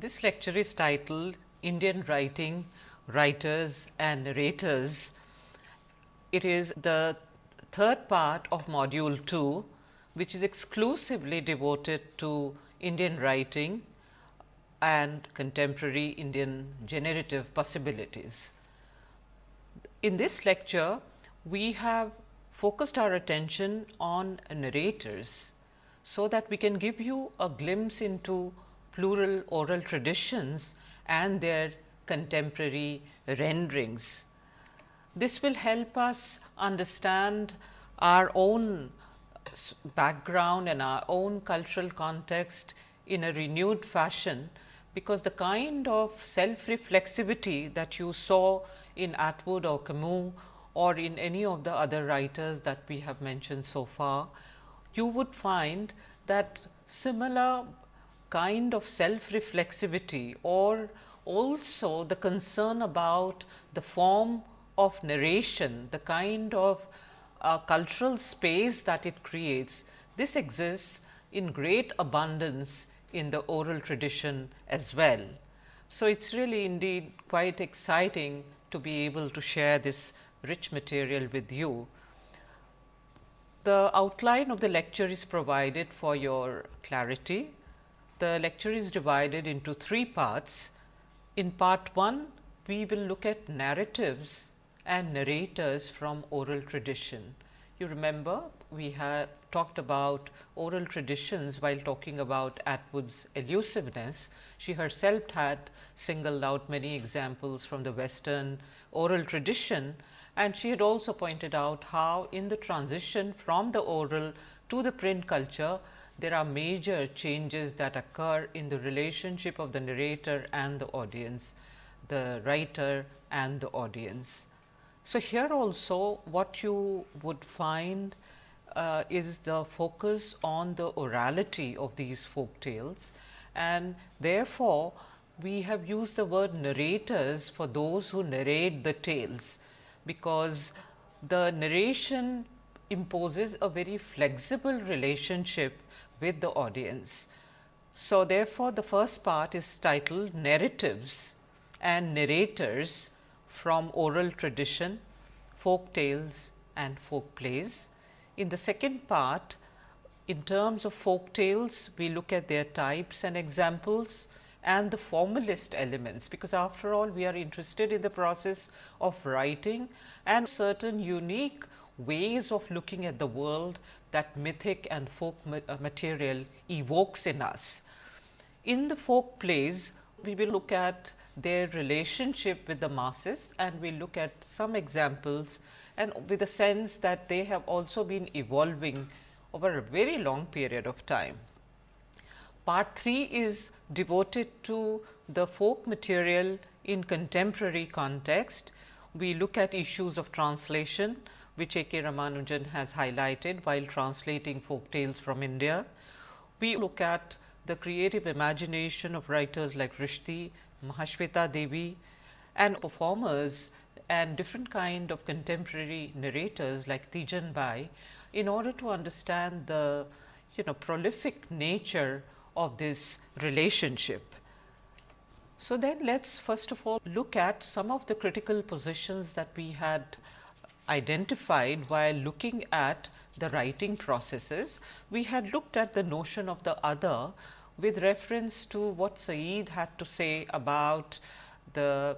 This lecture is titled Indian Writing, Writers and Narrators. It is the third part of module 2, which is exclusively devoted to Indian writing and contemporary Indian generative possibilities. In this lecture, we have focused our attention on narrators, so that we can give you a glimpse into plural oral traditions and their contemporary renderings. This will help us understand our own background and our own cultural context in a renewed fashion, because the kind of self reflexivity that you saw in Atwood or Camus or in any of the other writers that we have mentioned so far, you would find that similar kind of self reflexivity or also the concern about the form of narration, the kind of uh, cultural space that it creates, this exists in great abundance in the oral tradition as well. So, it is really indeed quite exciting to be able to share this rich material with you. The outline of the lecture is provided for your clarity. The lecture is divided into three parts. In part 1, we will look at narratives and narrators from oral tradition. You remember we have talked about oral traditions while talking about Atwood's elusiveness. She herself had singled out many examples from the western oral tradition and she had also pointed out how in the transition from the oral to the print culture, there are major changes that occur in the relationship of the narrator and the audience, the writer and the audience. So, here also what you would find uh, is the focus on the orality of these folk tales and therefore, we have used the word narrators for those who narrate the tales because the narration imposes a very flexible relationship with the audience. So, therefore, the first part is titled narratives and narrators from oral tradition, folk tales and folk plays. In the second part, in terms of folk tales, we look at their types and examples and the formalist elements, because after all we are interested in the process of writing and certain unique ways of looking at the world that mythic and folk uh, material evokes in us. In the folk plays, we will look at their relationship with the masses and we look at some examples and with a sense that they have also been evolving over a very long period of time. Part 3 is devoted to the folk material in contemporary context. We look at issues of translation, which A. K. Ramanujan has highlighted while translating folk tales from India. We look at the creative imagination of writers like Rushdie, Mahasweta Devi and performers and different kind of contemporary narrators like Teejan Bai in order to understand the you know prolific nature of this relationship. So, then let us first of all look at some of the critical positions that we had identified while looking at the writing processes. We had looked at the notion of the other with reference to what Said had to say about the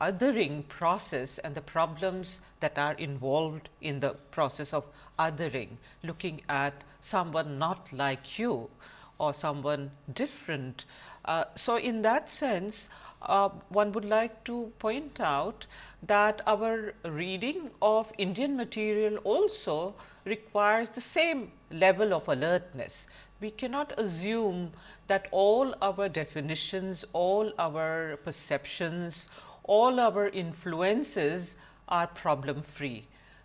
othering process and the problems that are involved in the process of othering, looking at someone not like you or someone different. Uh, so, in that sense uh, one would like to point out that our reading of Indian material also requires the same level of alertness. We cannot assume that all our definitions, all our perceptions, all our influences are problem free.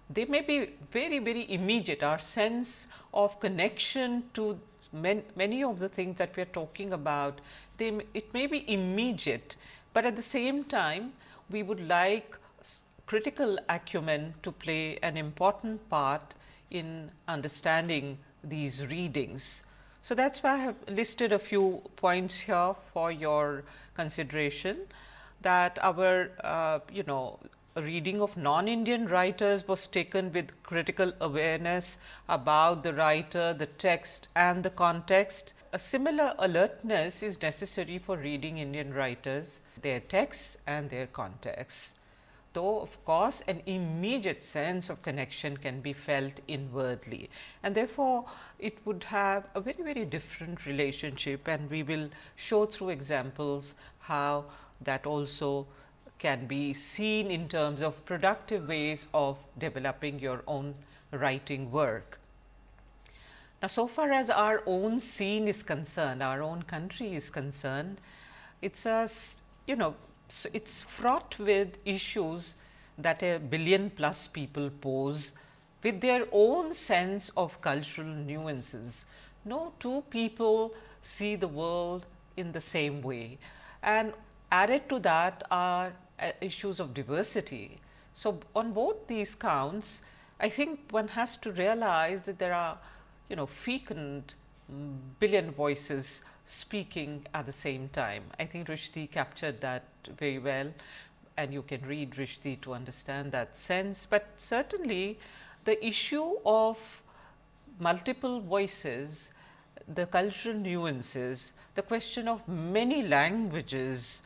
They may be very, very immediate, our sense of connection to many of the things that we are talking about, they it may be immediate, but at the same time we would like critical acumen to play an important part in understanding these readings. So, that is why I have listed a few points here for your consideration that our uh, you know reading of non-Indian writers was taken with critical awareness about the writer, the text and the context. A similar alertness is necessary for reading Indian writers, their texts and their contexts. Though of course, an immediate sense of connection can be felt inwardly and therefore, it would have a very very different relationship and we will show through examples how that also can be seen in terms of productive ways of developing your own writing work. Now, so far as our own scene is concerned, our own country is concerned, it is a you know it is fraught with issues that a billion plus people pose with their own sense of cultural nuances. No two people see the world in the same way and added to that are issues of diversity. So, on both these counts I think one has to realize that there are you know fecund mm, billion voices speaking at the same time. I think Rushdie captured that very well and you can read Rushdie to understand that sense, but certainly the issue of multiple voices, the cultural nuances, the question of many languages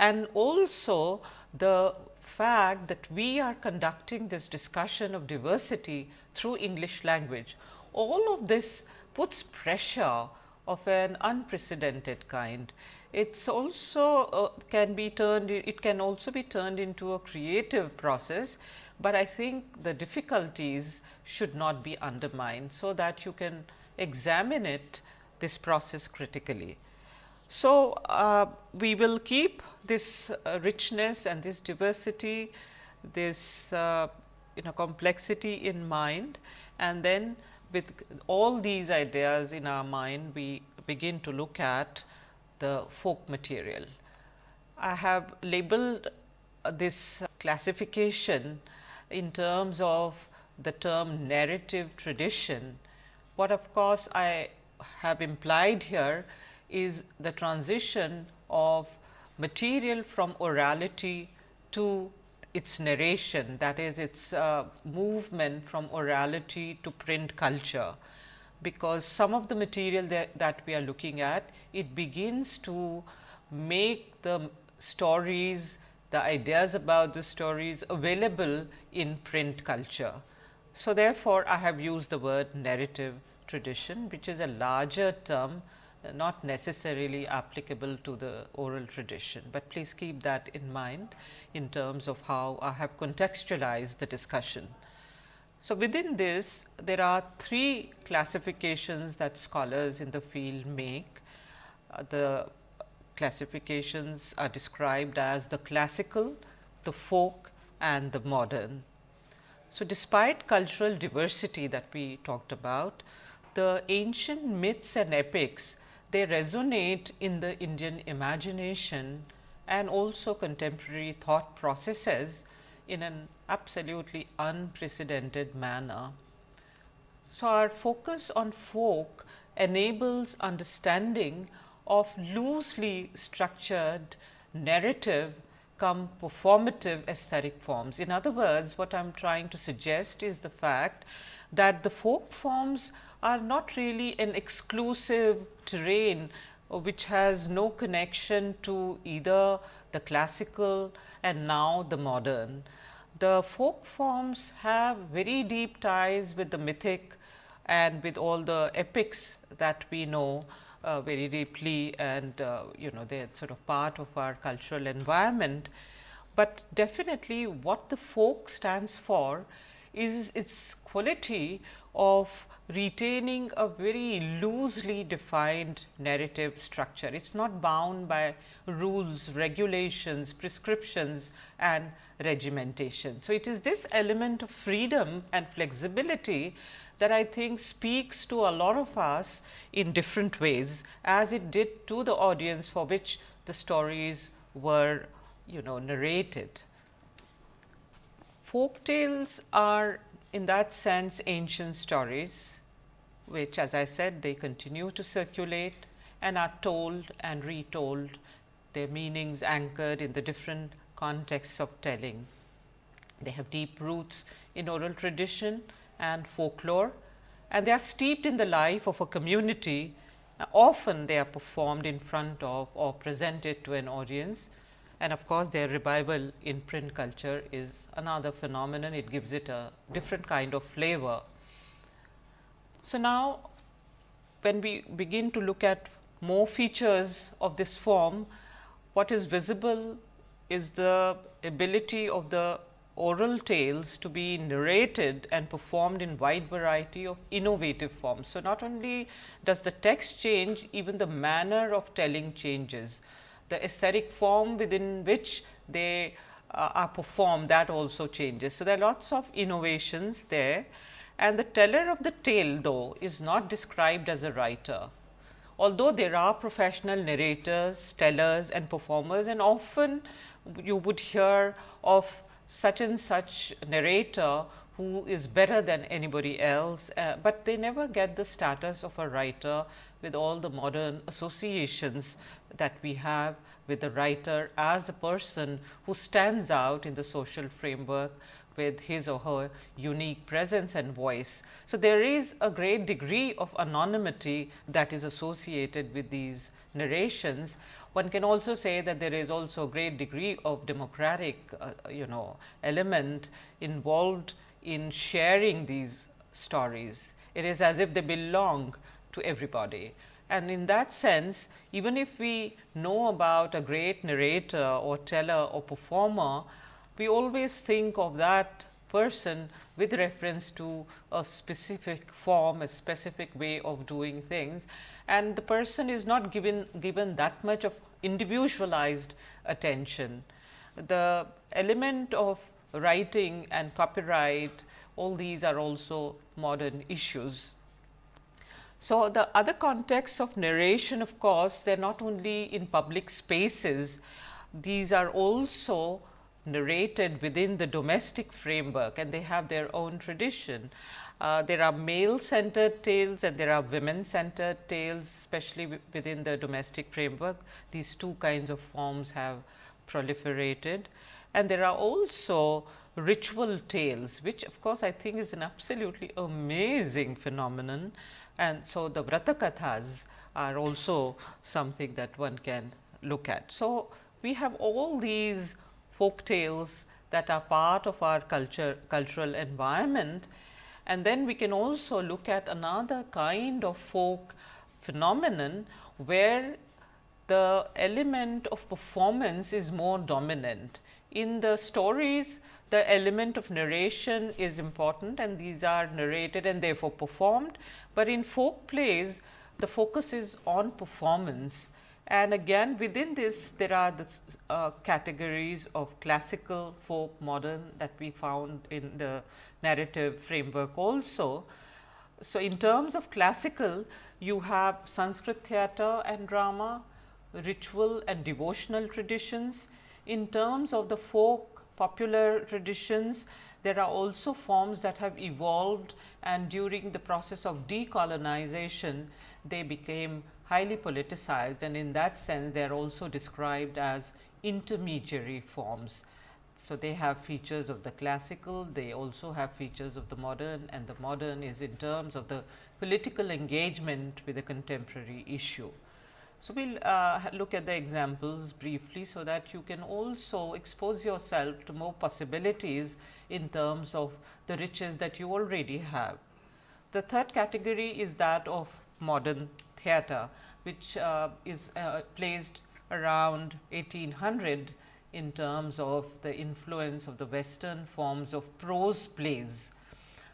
and also the fact that we are conducting this discussion of diversity through English language. All of this puts pressure of an unprecedented kind. It's also uh, can be turned, it can also be turned into a creative process, but I think the difficulties should not be undermined. So, that you can examine it this process critically. So, uh, we will keep this uh, richness and this diversity, this uh, you know complexity in mind and then with all these ideas in our mind, we begin to look at the folk material. I have labeled this classification in terms of the term narrative tradition. What of course, I have implied here is the transition of material from orality to its narration that is its uh, movement from orality to print culture. Because some of the material that, that we are looking at it begins to make the stories the ideas about the stories available in print culture. So, therefore, I have used the word narrative tradition which is a larger term not necessarily applicable to the oral tradition, but please keep that in mind in terms of how I have contextualized the discussion. So, within this there are three classifications that scholars in the field make. Uh, the classifications are described as the classical, the folk and the modern. So, despite cultural diversity that we talked about, the ancient myths and epics they resonate in the Indian imagination and also contemporary thought processes in an absolutely unprecedented manner. So, our focus on folk enables understanding of loosely structured narrative come performative aesthetic forms. In other words, what I am trying to suggest is the fact that the folk forms are not really an exclusive terrain uh, which has no connection to either the classical and now the modern. The folk forms have very deep ties with the mythic and with all the epics that we know uh, very deeply and uh, you know they are sort of part of our cultural environment. But definitely what the folk stands for is its quality of retaining a very loosely defined narrative structure. It is not bound by rules, regulations, prescriptions and regimentation. So, it is this element of freedom and flexibility that I think speaks to a lot of us in different ways as it did to the audience for which the stories were you know narrated. Folk tales are in that sense ancient stories which as I said they continue to circulate and are told and retold their meanings anchored in the different contexts of telling. They have deep roots in oral tradition and folklore and they are steeped in the life of a community. Often they are performed in front of or presented to an audience and of course, their revival in print culture is another phenomenon, it gives it a different kind of flavor. So, now when we begin to look at more features of this form, what is visible is the ability of the oral tales to be narrated and performed in wide variety of innovative forms. So, not only does the text change, even the manner of telling changes the aesthetic form within which they uh, are performed that also changes. So, there are lots of innovations there and the teller of the tale though is not described as a writer. Although there are professional narrators, tellers and performers and often you would hear of such and such narrator who is better than anybody else, uh, but they never get the status of a writer with all the modern associations that we have with the writer as a person who stands out in the social framework with his or her unique presence and voice. So, there is a great degree of anonymity that is associated with these narrations. One can also say that there is also a great degree of democratic uh, you know element involved in sharing these stories. It is as if they belong to everybody. And in that sense, even if we know about a great narrator or teller or performer, we always think of that person with reference to a specific form, a specific way of doing things and the person is not given, given that much of individualized attention. The element of writing and copyright, all these are also modern issues. So, the other contexts of narration of course, they are not only in public spaces, these are also narrated within the domestic framework and they have their own tradition. Uh, there are male centered tales and there are women centered tales especially within the domestic framework. These two kinds of forms have proliferated and there are also ritual tales which of course, I think is an absolutely amazing phenomenon and so, the Vrata are also something that one can look at. So, we have all these folk tales that are part of our culture cultural environment and then we can also look at another kind of folk phenomenon where the element of performance is more dominant. In the stories the element of narration is important and these are narrated and therefore performed, but in folk plays the focus is on performance and again within this there are the uh, categories of classical, folk, modern that we found in the narrative framework also. So, in terms of classical you have Sanskrit theatre and drama, ritual and devotional traditions. In terms of the folk popular traditions. There are also forms that have evolved and during the process of decolonization, they became highly politicized and in that sense they are also described as intermediary forms. So, they have features of the classical, they also have features of the modern and the modern is in terms of the political engagement with a contemporary issue. So, we will uh, look at the examples briefly, so that you can also expose yourself to more possibilities in terms of the riches that you already have. The third category is that of modern theatre, which uh, is uh, placed around 1800 in terms of the influence of the western forms of prose plays.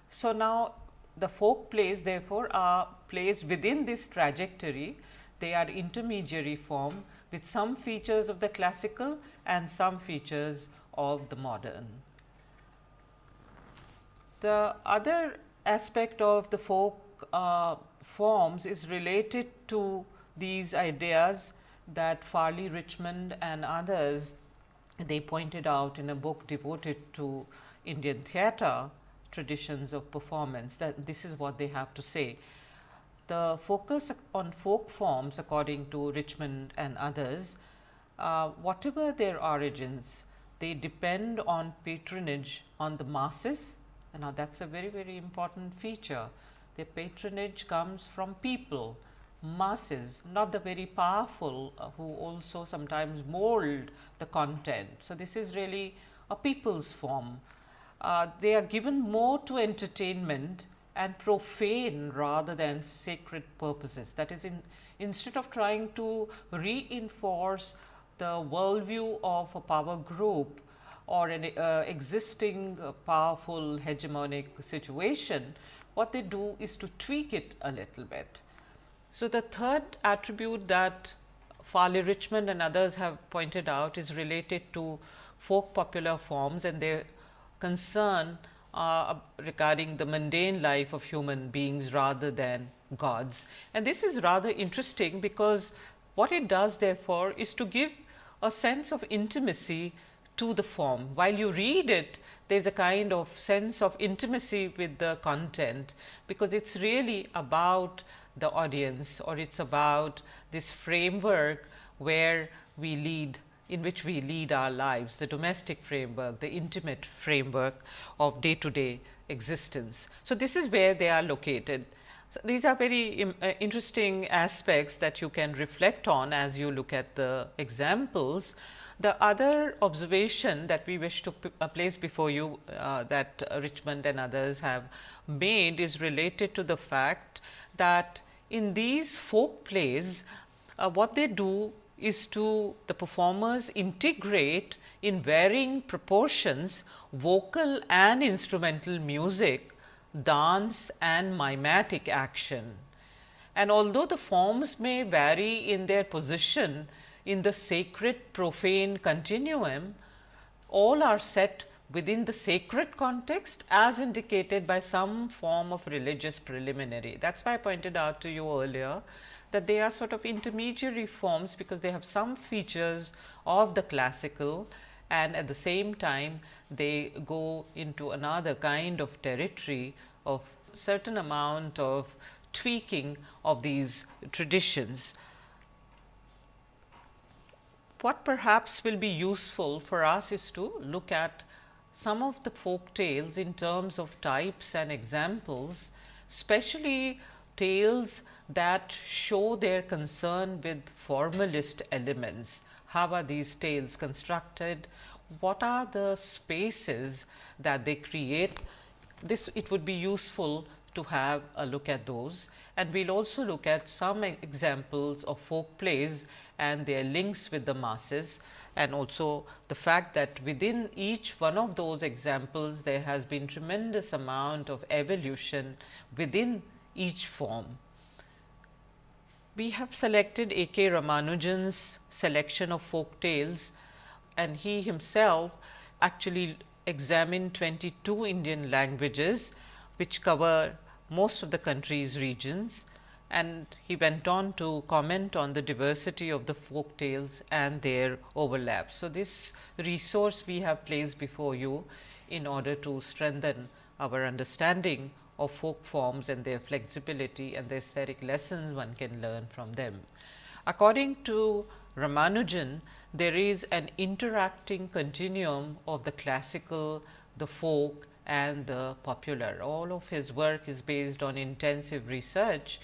So, now the folk plays therefore, are placed within this trajectory they are intermediary form with some features of the classical and some features of the modern. The other aspect of the folk uh, forms is related to these ideas that Farley Richmond and others they pointed out in a book devoted to Indian theatre traditions of performance that this is what they have to say the focus on folk forms according to Richmond and others, uh, whatever their origins, they depend on patronage on the masses. And now, that is a very, very important feature. Their patronage comes from people, masses, not the very powerful uh, who also sometimes mold the content. So, this is really a people's form. Uh, they are given more to entertainment and profane rather than sacred purposes. That is, in, instead of trying to reinforce the worldview of a power group or an uh, existing uh, powerful hegemonic situation, what they do is to tweak it a little bit. So, the third attribute that Farley Richmond and others have pointed out is related to folk popular forms and their concern uh, regarding the mundane life of human beings rather than gods. And this is rather interesting because what it does therefore is to give a sense of intimacy to the form. While you read it, there is a kind of sense of intimacy with the content, because it is really about the audience or it is about this framework where we lead in which we lead our lives, the domestic framework, the intimate framework of day to day existence. So, this is where they are located. So, these are very uh, interesting aspects that you can reflect on as you look at the examples. The other observation that we wish to uh, place before you uh, that Richmond and others have made is related to the fact that in these folk plays, uh, what they do is to the performers integrate in varying proportions vocal and instrumental music, dance and mimetic action. And although the forms may vary in their position in the sacred profane continuum, all are set within the sacred context as indicated by some form of religious preliminary. That is why I pointed out to you earlier that they are sort of intermediary forms because they have some features of the classical and at the same time they go into another kind of territory of certain amount of tweaking of these traditions. What perhaps will be useful for us is to look at some of the folk tales in terms of types and examples, especially tales that show their concern with formalist elements. How are these tales constructed? What are the spaces that they create? This it would be useful to have a look at those and we will also look at some examples of folk plays and their links with the masses and also the fact that within each one of those examples there has been tremendous amount of evolution within each form we have selected A. K. Ramanujan's selection of folk tales and he himself actually examined 22 Indian languages which cover most of the country's regions and he went on to comment on the diversity of the folk tales and their overlap. So, this resource we have placed before you in order to strengthen our understanding of folk forms and their flexibility and the aesthetic lessons one can learn from them. According to Ramanujan, there is an interacting continuum of the classical, the folk and the popular. All of his work is based on intensive research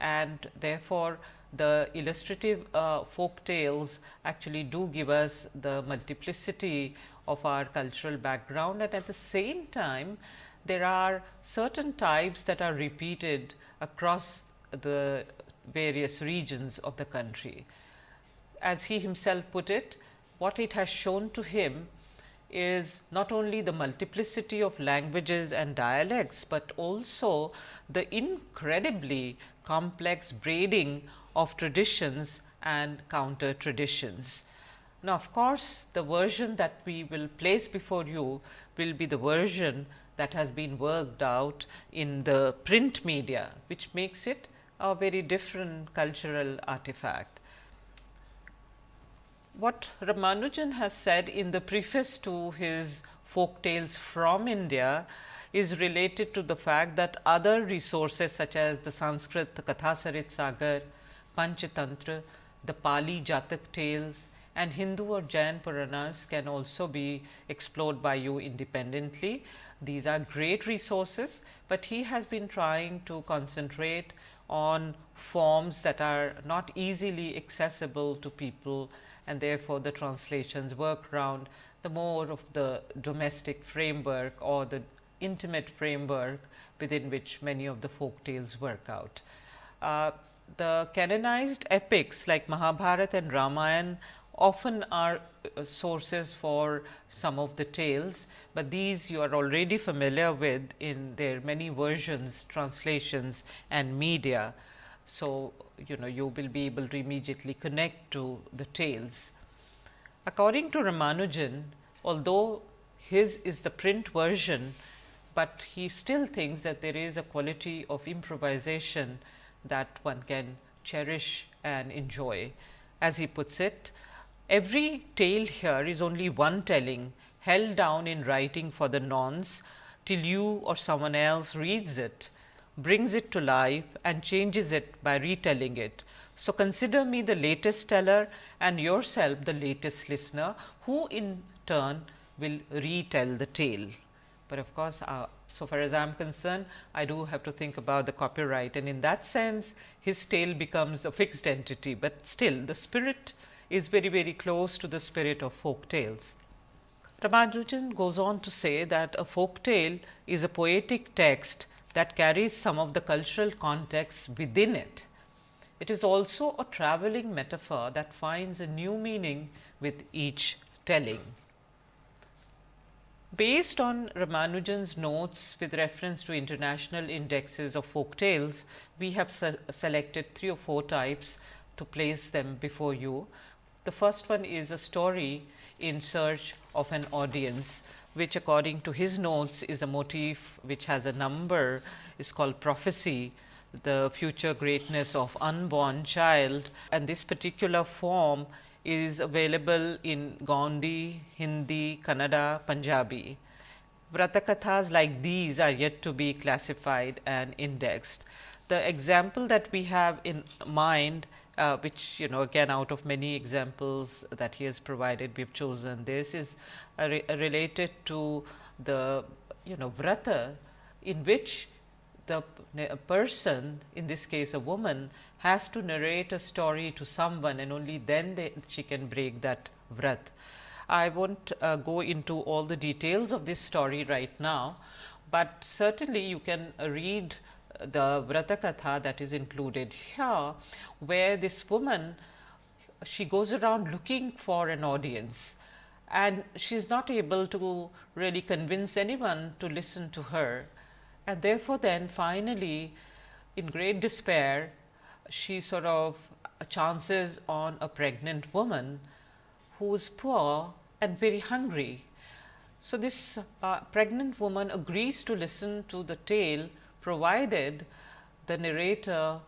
and therefore, the illustrative uh, folk tales actually do give us the multiplicity of our cultural background and at the same time there are certain types that are repeated across the various regions of the country. As he himself put it, what it has shown to him is not only the multiplicity of languages and dialects, but also the incredibly complex braiding of traditions and counter traditions. Now, of course, the version that we will place before you will be the version that has been worked out in the print media, which makes it a very different cultural artifact. What Ramanujan has said in the preface to his folk tales from India is related to the fact that other resources such as the Sanskrit the Kathasarit Sagar, Panchatantra, the Pali Jatak tales and Hindu or Jain Puranas can also be explored by you independently. These are great resources, but he has been trying to concentrate on forms that are not easily accessible to people and therefore, the translations work around the more of the domestic framework or the intimate framework within which many of the folk tales work out. Uh, the canonized epics like Mahabharata and Ramayana often are uh, sources for some of the tales, but these you are already familiar with in their many versions, translations and media. So, you know you will be able to immediately connect to the tales. According to Ramanujan, although his is the print version, but he still thinks that there is a quality of improvisation that one can cherish and enjoy. As he puts it, every tale here is only one telling held down in writing for the nonce till you or someone else reads it, brings it to life and changes it by retelling it. So, consider me the latest teller and yourself the latest listener who in turn will retell the tale. But of course, uh, so far as I am concerned, I do have to think about the copyright and in that sense his tale becomes a fixed entity, but still the spirit is very very close to the spirit of folk tales. Ramanujan goes on to say that a folk tale is a poetic text that carries some of the cultural context within it. It is also a travelling metaphor that finds a new meaning with each telling. Based on Ramanujan's notes with reference to international indexes of folk tales, we have se selected three or four types to place them before you. The first one is a story in search of an audience, which according to his notes is a motif which has a number is called prophecy, the future greatness of unborn child and this particular form is available in Gondi, Hindi, Kannada, Punjabi. Vratakathas like these are yet to be classified and indexed. The example that we have in mind, uh, which you know again out of many examples that he has provided, we have chosen this is re related to the you know vrata in which the person in this case a woman has to narrate a story to someone and only then they, she can break that vrat. I will not uh, go into all the details of this story right now, but certainly you can read the Vratakatha that is included here, where this woman she goes around looking for an audience and she is not able to really convince anyone to listen to her. And therefore, then finally, in great despair, she sort of chances on a pregnant woman who is poor and very hungry. So, this uh, pregnant woman agrees to listen to the tale provided the narrator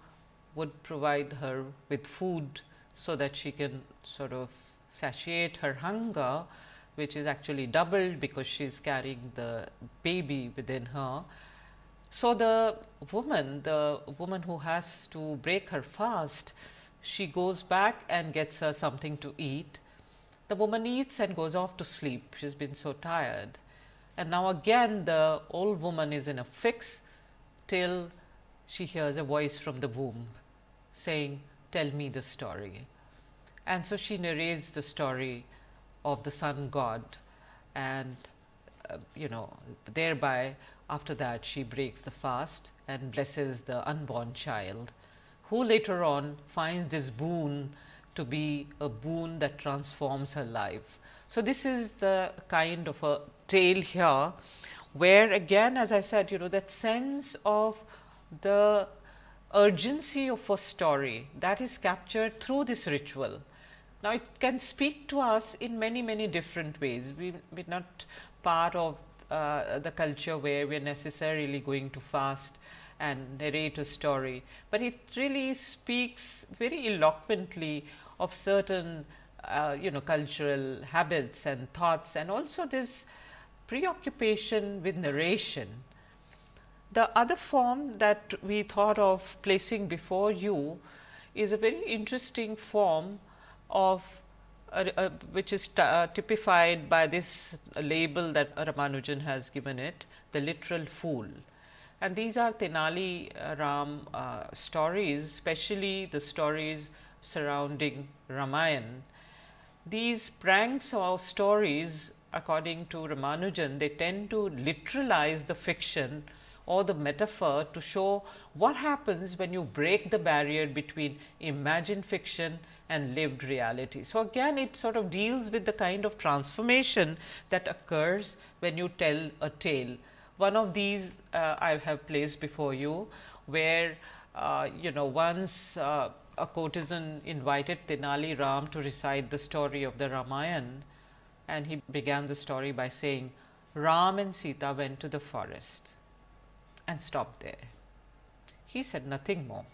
would provide her with food, so that she can sort of satiate her hunger which is actually doubled because she is carrying the baby within her so, the woman, the woman who has to break her fast, she goes back and gets her something to eat. The woman eats and goes off to sleep, she has been so tired. And now again the old woman is in a fix till she hears a voice from the womb saying, tell me the story. And so she narrates the story of the sun god and uh, you know thereby after that, she breaks the fast and blesses the unborn child, who later on finds this boon to be a boon that transforms her life. So, this is the kind of a tale here, where again as I said you know that sense of the urgency of a story that is captured through this ritual. Now, it can speak to us in many many different ways. We are not part of uh, the culture where we are necessarily going to fast and narrate a story, but it really speaks very eloquently of certain uh, you know cultural habits and thoughts and also this preoccupation with narration The other form that we thought of placing before you is a very interesting form of uh, uh, which is uh, typified by this label that Ramanujan has given it the literal fool. And these are Tenali Ram uh, stories especially the stories surrounding Ramayan. These pranks or stories according to Ramanujan they tend to literalize the fiction or the metaphor to show what happens when you break the barrier between imagined fiction and lived reality. So, again it sort of deals with the kind of transformation that occurs when you tell a tale. One of these uh, I have placed before you, where uh, you know once uh, a courtesan invited Tenali Ram to recite the story of the Ramayan and he began the story by saying Ram and Sita went to the forest and stopped there. He said nothing more.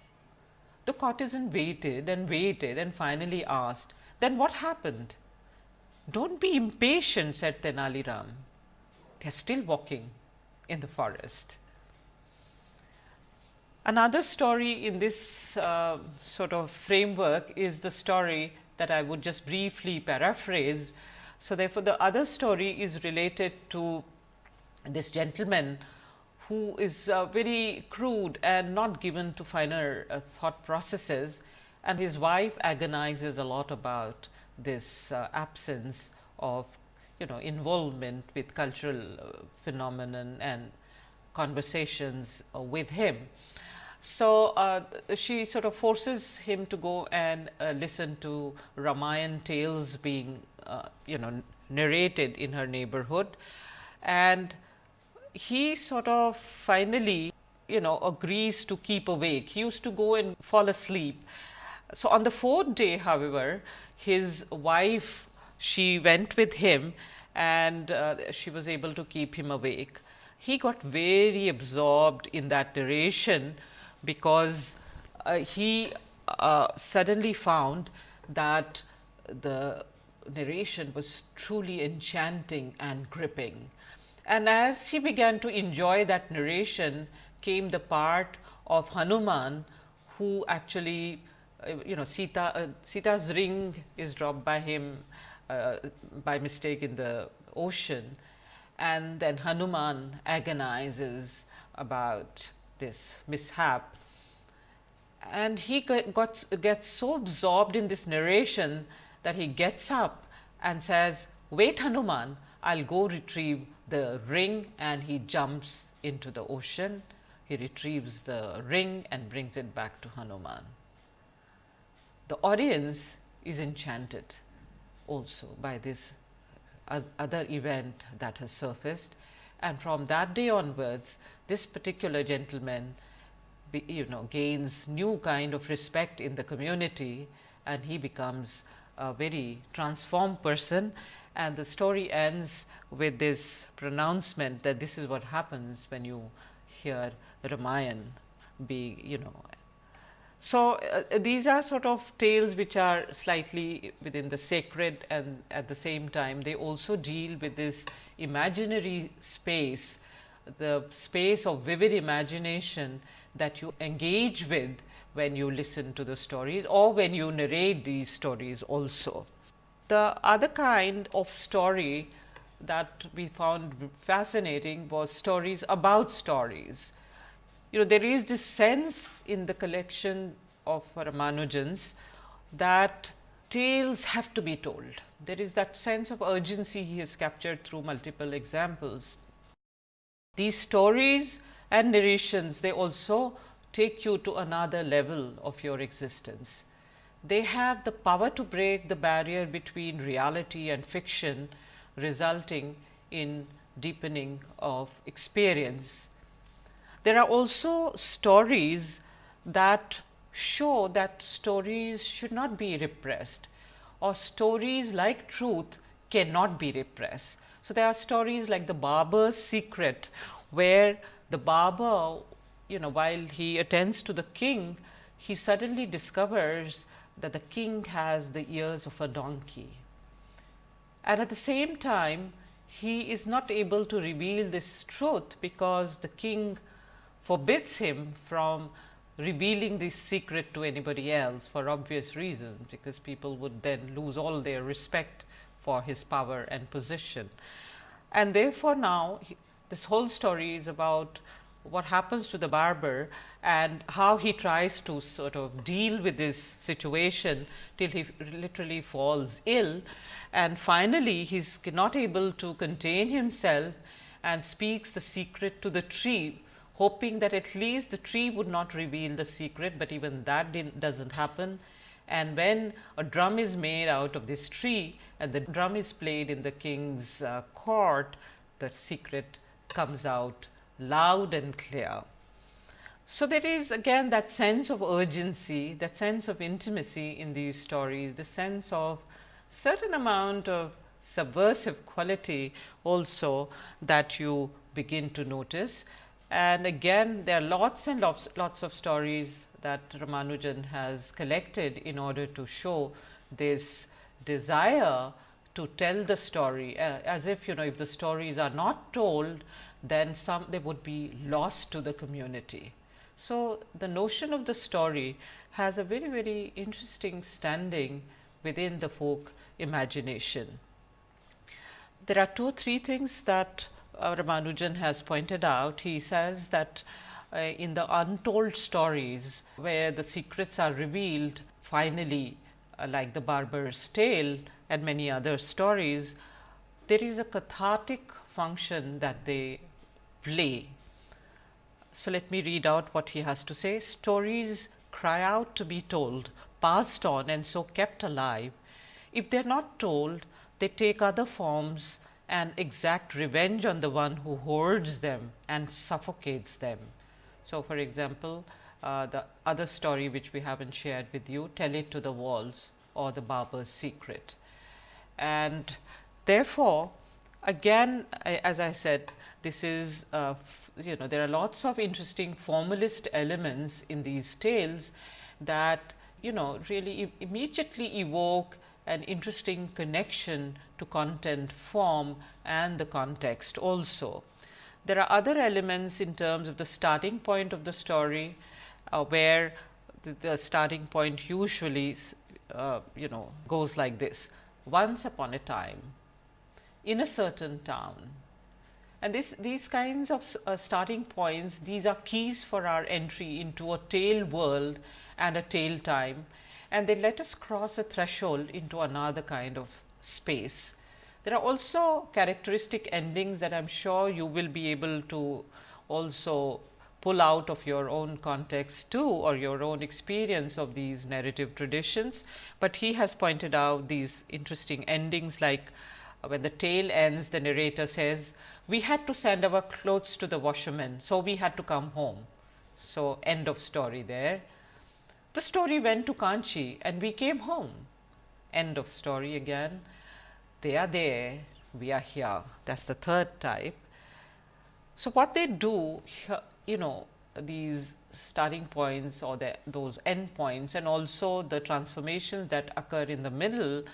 The courtesan waited and waited and finally asked, then what happened? Don't be impatient, said Tenali Ram. They are still walking in the forest. Another story in this uh, sort of framework is the story that I would just briefly paraphrase. So, therefore, the other story is related to this gentleman who is uh, very crude and not given to finer uh, thought processes and his wife agonizes a lot about this uh, absence of you know involvement with cultural uh, phenomenon and conversations uh, with him. So, uh, she sort of forces him to go and listen to Ramayan tales being you know narrated in her neighborhood and he sort of finally you know agrees to keep awake. He used to go and fall asleep. So, on the fourth day however, his wife she went with him and uh, she was able to keep him awake. He got very absorbed in that narration because uh, he uh, suddenly found that the narration was truly enchanting and gripping. And as he began to enjoy that narration came the part of Hanuman who actually uh, you know Sita uh, Sita's ring is dropped by him uh, by mistake in the ocean and then Hanuman agonizes about this mishap and he got gets so absorbed in this narration that he gets up and says wait Hanuman I will go retrieve the ring and he jumps into the ocean. He retrieves the ring and brings it back to Hanuman. The audience is enchanted also by this uh, other event that has surfaced and from that day onwards this particular gentleman you know gains new kind of respect in the community and he becomes a very transformed person and the story ends with this pronouncement that this is what happens when you hear Ramayan be you know. So, uh, these are sort of tales which are slightly within the sacred and at the same time they also deal with this imaginary space, the space of vivid imagination that you engage with when you listen to the stories or when you narrate these stories also. The other kind of story that we found fascinating was stories about stories. You know, there is this sense in the collection of Ramanujans that tales have to be told. There is that sense of urgency he has captured through multiple examples. These stories and narrations, they also take you to another level of your existence they have the power to break the barrier between reality and fiction resulting in deepening of experience. There are also stories that show that stories should not be repressed or stories like truth cannot be repressed. So, there are stories like the barber's secret where the barber you know while he attends to the king he suddenly discovers that the king has the ears of a donkey. And at the same time, he is not able to reveal this truth because the king forbids him from revealing this secret to anybody else for obvious reasons, because people would then lose all their respect for his power and position. And therefore, now he, this whole story is about what happens to the barber and how he tries to sort of deal with this situation till he literally falls ill and finally, he is not able to contain himself and speaks the secret to the tree hoping that at least the tree would not reveal the secret, but even that does not happen. And when a drum is made out of this tree and the drum is played in the king's uh, court, the secret comes out loud and clear. So, there is again that sense of urgency, that sense of intimacy in these stories, the sense of certain amount of subversive quality also that you begin to notice. And again there are lots and lots, lots of stories that Ramanujan has collected in order to show this desire to tell the story uh, as if you know if the stories are not told then some they would be lost to the community. So, the notion of the story has a very very interesting standing within the folk imagination. There are two three things that Ramanujan has pointed out. He says that uh, in the untold stories where the secrets are revealed finally uh, like the barber's tale and many other stories, there is a cathartic function that they play. So, let me read out what he has to say. Stories cry out to be told, passed on and so kept alive. If they are not told, they take other forms and exact revenge on the one who hoards them and suffocates them. So, for example, uh, the other story which we haven't shared with you, tell it to the walls or the barber's secret. And therefore, again as I said this is uh, you know there are lots of interesting formalist elements in these tales that you know really immediately evoke an interesting connection to content form and the context also. There are other elements in terms of the starting point of the story, uh, where the, the, starting point usually uh, you know goes like this. Once upon a time, in a certain town, and this, these kinds of uh, starting points, these are keys for our entry into a tale world and a tale time and they let us cross a threshold into another kind of space. There are also characteristic endings that I am sure you will be able to also pull out of your own context too or your own experience of these narrative traditions, but he has pointed out these interesting endings like uh, when the tale ends the narrator says we had to send our clothes to the washerman. So, we had to come home. So, end of story there. The story went to Kanchi and we came home. End of story again. They are there, we are here. That is the third type. So, what they do, you know, these starting points or the, those end points and also the transformations that occur in the middle,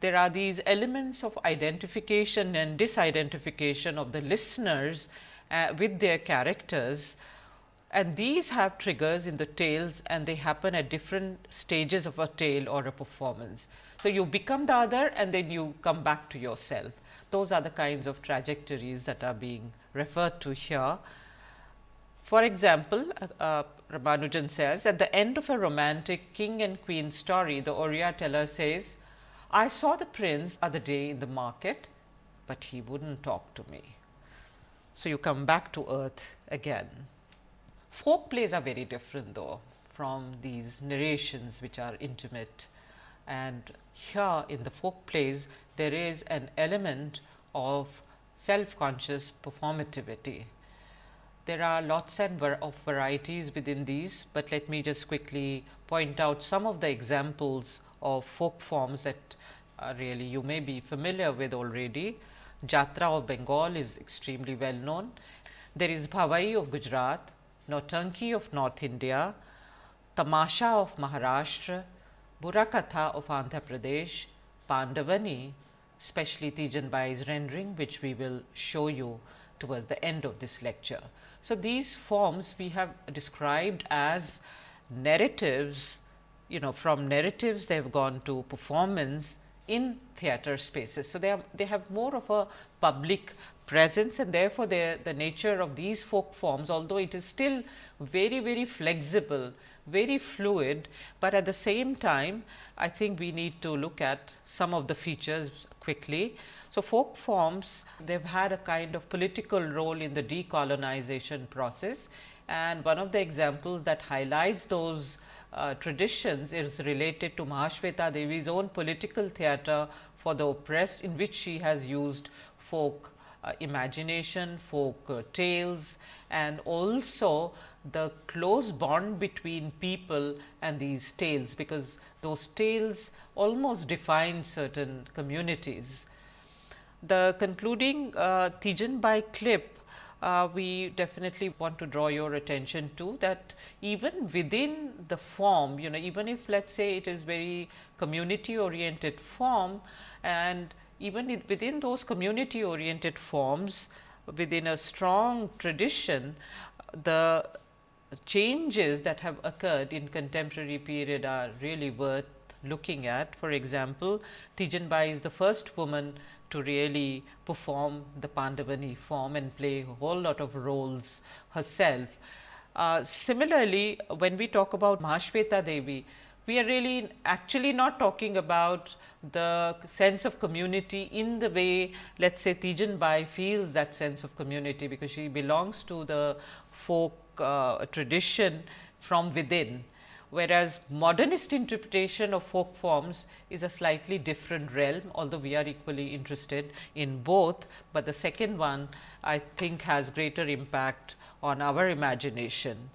there are these elements of identification and disidentification of the listeners uh, with their characters and these have triggers in the tales and they happen at different stages of a tale or a performance. So, you become the other and then you come back to yourself. Those are the kinds of trajectories that are being referred to here. For example, uh, uh Ramanujan says at the end of a romantic king and queen story, the Oriya teller says, I saw the prince other day in the market, but he would not talk to me. So, you come back to earth again. Folk plays are very different though from these narrations which are intimate and here in the folk plays there is an element of self conscious performativity. There are lots and var of varieties within these, but let me just quickly point out some of the examples of folk forms that really you may be familiar with already. Jatra of Bengal is extremely well known. There is Bhavai of Gujarat, Nautanki of North India, Tamasha of Maharashtra, Burrakatha of Andhra Pradesh, Pandavani, especially Teejan Bai's rendering which we will show you towards the end of this lecture. So, these forms we have described as narratives, you know from narratives they have gone to performance in theater spaces. So, they have they have more of a public presence and therefore, the nature of these folk forms although it is still very very flexible, very fluid, but at the same time I think we need to look at some of the features quickly. So, folk forms they have had a kind of political role in the decolonization process and one of the examples that highlights those uh, traditions is related to Mahasweta Devi's own political theatre for the oppressed in which she has used folk uh, imagination, folk uh, tales and also the close bond between people and these tales, because those tales almost define certain communities. The concluding uh, Teejan Bai clip uh, we definitely want to draw your attention to that even within the form, you know, even if let us say it is very community oriented form and even within those community oriented forms within a strong tradition, the changes that have occurred in contemporary period are really worth looking at. For example, Teejan Bai is the first woman to really perform the Pandavani form and play a whole lot of roles herself. Uh, similarly, when we talk about Mahasweta Devi, we are really actually not talking about the sense of community in the way let us say Teejan Bai feels that sense of community, because she belongs to the folk uh, tradition from within whereas modernist interpretation of folk forms is a slightly different realm, although we are equally interested in both, but the second one I think has greater impact on our imagination.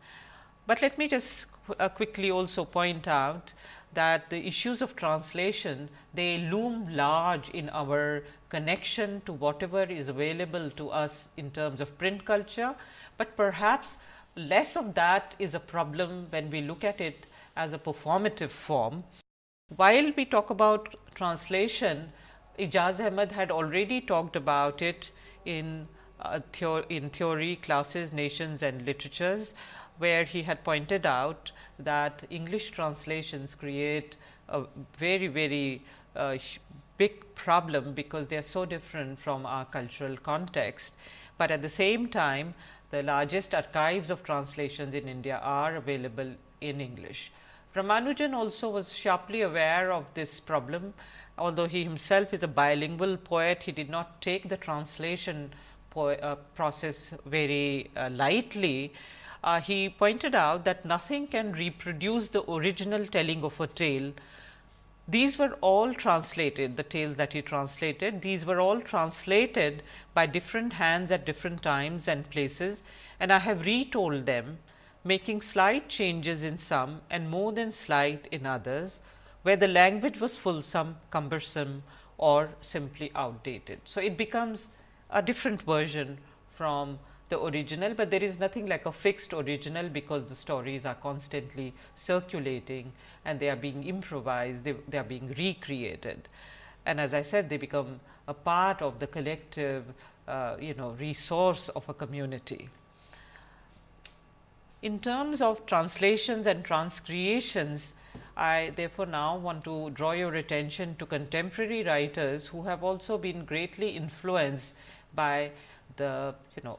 But let me just uh, quickly also point out that the issues of translation they loom large in our connection to whatever is available to us in terms of print culture, but perhaps less of that is a problem when we look at it as a performative form. While we talk about translation, Aijaz Ahmad had already talked about it in uh, in theory classes, nations and literatures, where he had pointed out that English translations create a very, very uh, big problem, because they are so different from our cultural context. But at the same time, the largest archives of translations in India are available in English. Ramanujan also was sharply aware of this problem, although he himself is a bilingual poet, he did not take the translation uh, process very uh, lightly. Uh, he pointed out that nothing can reproduce the original telling of a tale. These were all translated, the tales that he translated, these were all translated by different hands at different times and places and I have retold them making slight changes in some and more than slight in others, where the language was fulsome, cumbersome or simply outdated. So, it becomes a different version from the original, but there is nothing like a fixed original, because the stories are constantly circulating and they are being improvised, they, they are being recreated. And as I said, they become a part of the collective uh, you know resource of a community. In terms of translations and transcreations, I therefore now want to draw your attention to contemporary writers who have also been greatly influenced by the you know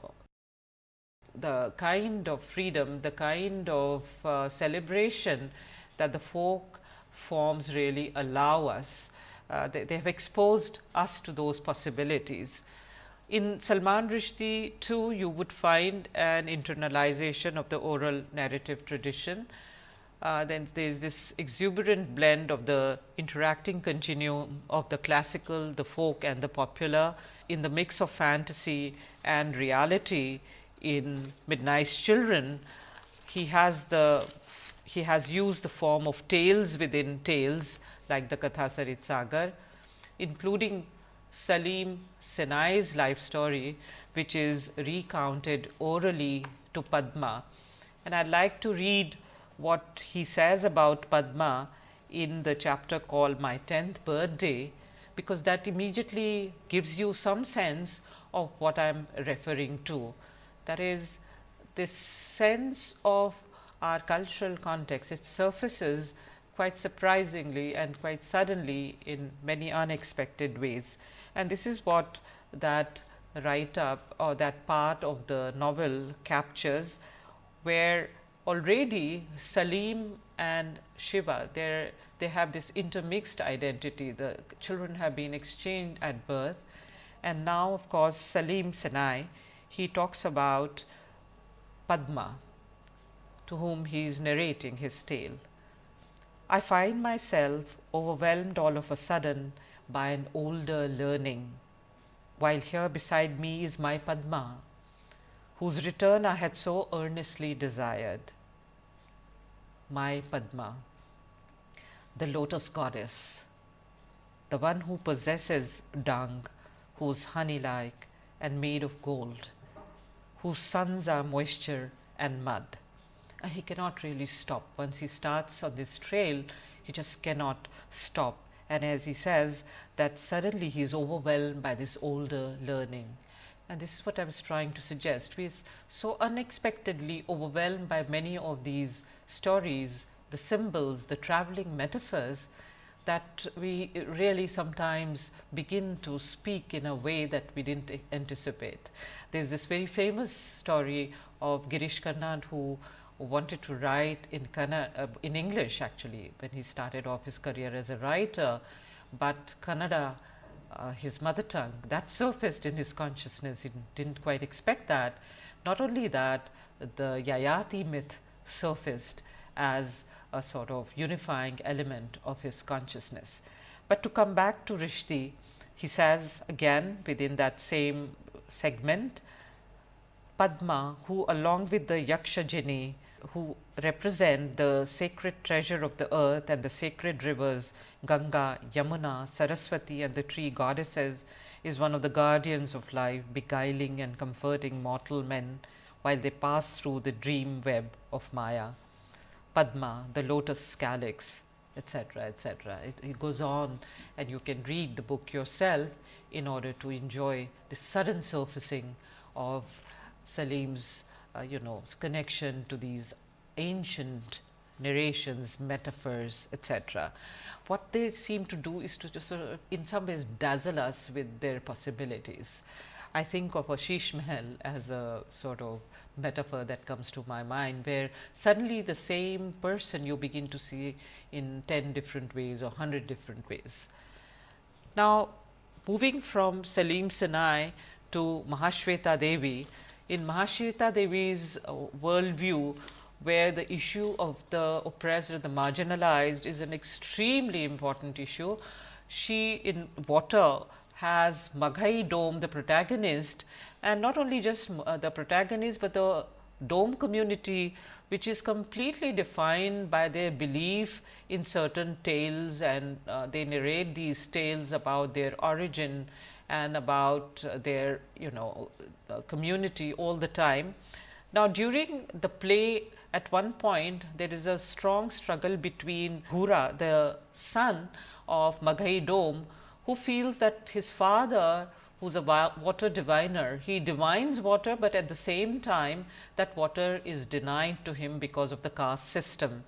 the kind of freedom, the kind of uh, celebration that the folk forms really allow us. Uh, they, they have exposed us to those possibilities. In Salman Rushdie too, you would find an internalization of the oral narrative tradition. Uh, then there is this exuberant blend of the interacting continuum of the classical, the folk and the popular in the mix of fantasy and reality in Midnight's Children. He has the he has used the form of tales within tales like the Katha Sarit Sagar, including Salim Sinai's life story, which is recounted orally to Padma. And I would like to read what he says about Padma in the chapter called My 10th birthday, because that immediately gives you some sense of what I am referring to. That is this sense of our cultural context, it surfaces quite surprisingly and quite suddenly in many unexpected ways. And this is what that write up or that part of the novel captures, where already Salim and Shiva, they have this intermixed identity. The children have been exchanged at birth and now of course, Salim Sinai, he talks about Padma to whom he is narrating his tale. I find myself overwhelmed all of a sudden by an older learning, while here beside me is my Padma, whose return I had so earnestly desired. My Padma, the lotus goddess, the one who possesses dung who's honey like and made of gold, whose sons are moisture and mud. And he cannot really stop. Once he starts on this trail, he just cannot stop. And as he says that suddenly he is overwhelmed by this older learning. And this is what I was trying to suggest. We are so unexpectedly overwhelmed by many of these stories, the symbols, the traveling metaphors that we really sometimes begin to speak in a way that we did not anticipate. There is this very famous story of Girish Karnad who wanted to write in uh, in English actually when he started off his career as a writer, but Kannada uh, his mother tongue that surfaced in his consciousness he did not quite expect that. Not only that the Yayati myth surfaced as a sort of unifying element of his consciousness. But to come back to Rushdie, he says again within that same segment, Padma who along with the Yakshajini who represent the sacred treasure of the earth and the sacred rivers Ganga, Yamuna, Saraswati and the tree goddesses is one of the guardians of life beguiling and comforting mortal men while they pass through the dream web of Maya. Padma, the lotus calyx, etc., etc. It, it, goes on and you can read the book yourself in order to enjoy the sudden surfacing of Salim's uh, you know connection to these ancient narrations, metaphors, etc. What they seem to do is to just sort of in some ways dazzle us with their possibilities. I think of a Sheesh Mahal as a sort of metaphor that comes to my mind, where suddenly the same person you begin to see in 10 different ways or 100 different ways. Now, moving from Salim Sinai to Mahasweta Devi, in Mahasweta Devi's uh, worldview, where the issue of the oppressed or the marginalized is an extremely important issue. She in water has Maghai Dome, the protagonist, and not only just uh, the protagonist, but the dome community which is completely defined by their belief in certain tales and uh, they narrate these tales about their origin and about uh, their you know uh, community all the time. Now, during the play at one point there is a strong struggle between Gura the son of Maghai Dome, who feels that his father who's a water diviner. He divines water, but at the same time that water is denied to him because of the caste system.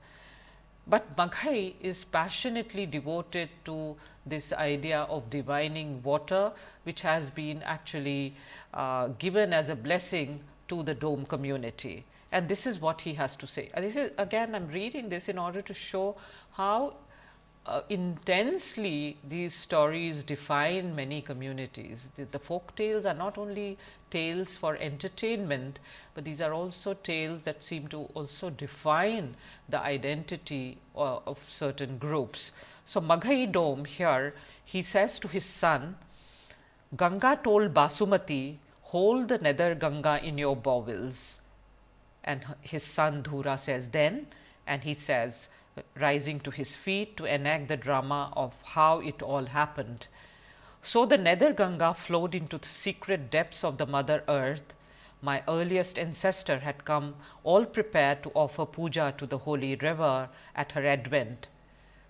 But Maghai is passionately devoted to this idea of divining water, which has been actually uh, given as a blessing to the dome community. And this is what he has to say. And this is again I am reading this in order to show how uh, intensely these stories define many communities. The, the, folk tales are not only tales for entertainment, but these are also tales that seem to also define the identity uh, of certain groups. So, Maghai Dom here he says to his son, Ganga told Basumati, hold the nether Ganga in your bowels. And his son Dhura says then, and he says, rising to his feet to enact the drama of how it all happened. So, the nether Ganga flowed into the secret depths of the mother earth. My earliest ancestor had come all prepared to offer puja to the holy river at her advent.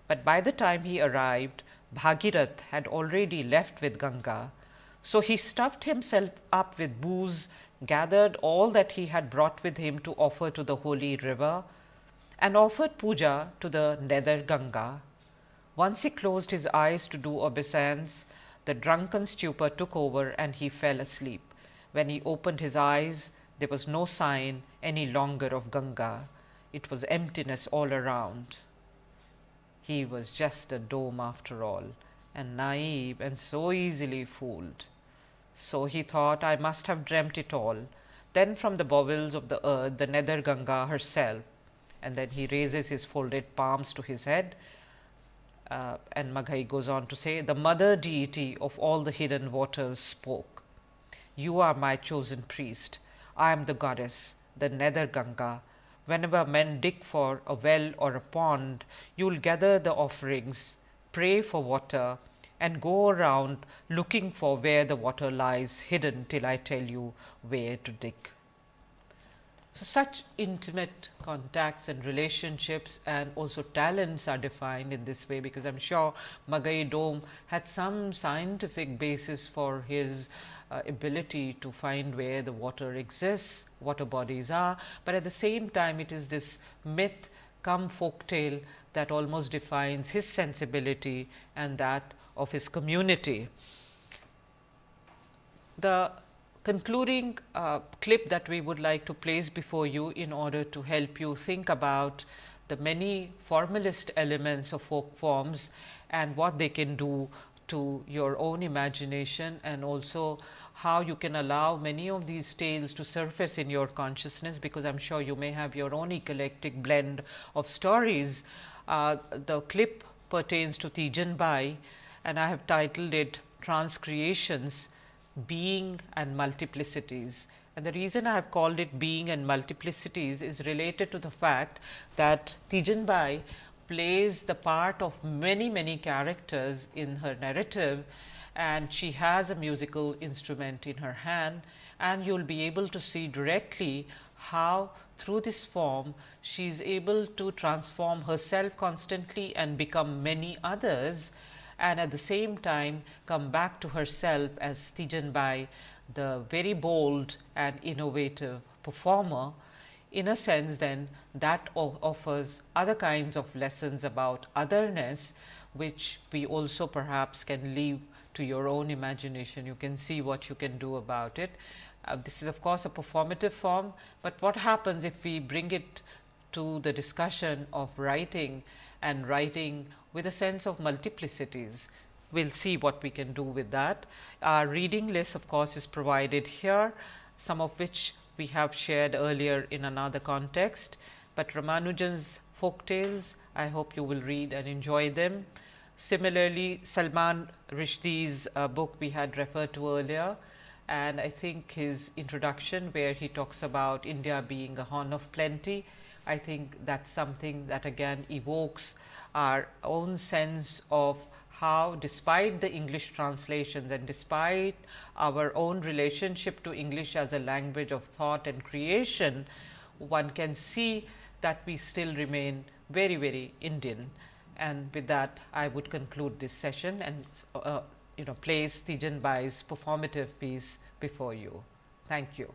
But by the time he arrived, Bhagirath had already left with Ganga. So, he stuffed himself up with booze, gathered all that he had brought with him to offer to the holy river and offered puja to the nether Ganga. Once he closed his eyes to do obeisance, the drunken stupor took over and he fell asleep. When he opened his eyes, there was no sign any longer of Ganga. It was emptiness all around. He was just a dome after all, and naive and so easily fooled. So he thought, I must have dreamt it all. Then from the bowels of the earth, the nether Ganga herself, and then he raises his folded palms to his head. Uh, and Maghai goes on to say, the mother deity of all the hidden waters spoke. You are my chosen priest. I am the goddess, the nether Ganga. Whenever men dig for a well or a pond, you will gather the offerings, pray for water, and go around looking for where the water lies hidden till I tell you where to dig. So, such intimate contacts and relationships and also talents are defined in this way, because I am sure Maghai Dome had some scientific basis for his uh, ability to find where the water exists, water bodies are, but at the same time it is this myth come folk tale that almost defines his sensibility and that of his community. The concluding uh, clip that we would like to place before you in order to help you think about the many formalist elements of folk forms and what they can do to your own imagination and also how you can allow many of these tales to surface in your consciousness, because I am sure you may have your own eclectic blend of stories. Uh, the clip pertains to Teejan Bai and I have titled it Transcreations Being and Multiplicities. And the reason I have called it Being and Multiplicities is related to the fact that Teejan Bai plays the part of many many characters in her narrative and she has a musical instrument in her hand and you will be able to see directly how through this form she is able to transform herself constantly and become many others and at the same time come back to herself as Teejan Bai, the very bold and innovative performer. In a sense then that offers other kinds of lessons about otherness, which we also perhaps can leave to your own imagination. You can see what you can do about it. Uh, this is of course, a performative form, but what happens if we bring it to the discussion of writing and writing with a sense of multiplicities. We will see what we can do with that. Our reading list of course, is provided here, some of which we have shared earlier in another context, but Ramanujan's folk tales I hope you will read and enjoy them. Similarly, Salman Rushdie's uh, book we had referred to earlier and I think his introduction where he talks about India being a horn of plenty. I think that is something that again evokes our own sense of how despite the English translations and despite our own relationship to English as a language of thought and creation, one can see that we still remain very, very Indian. And with that, I would conclude this session and uh, you know place Teejan Bai's performative piece before you. Thank you.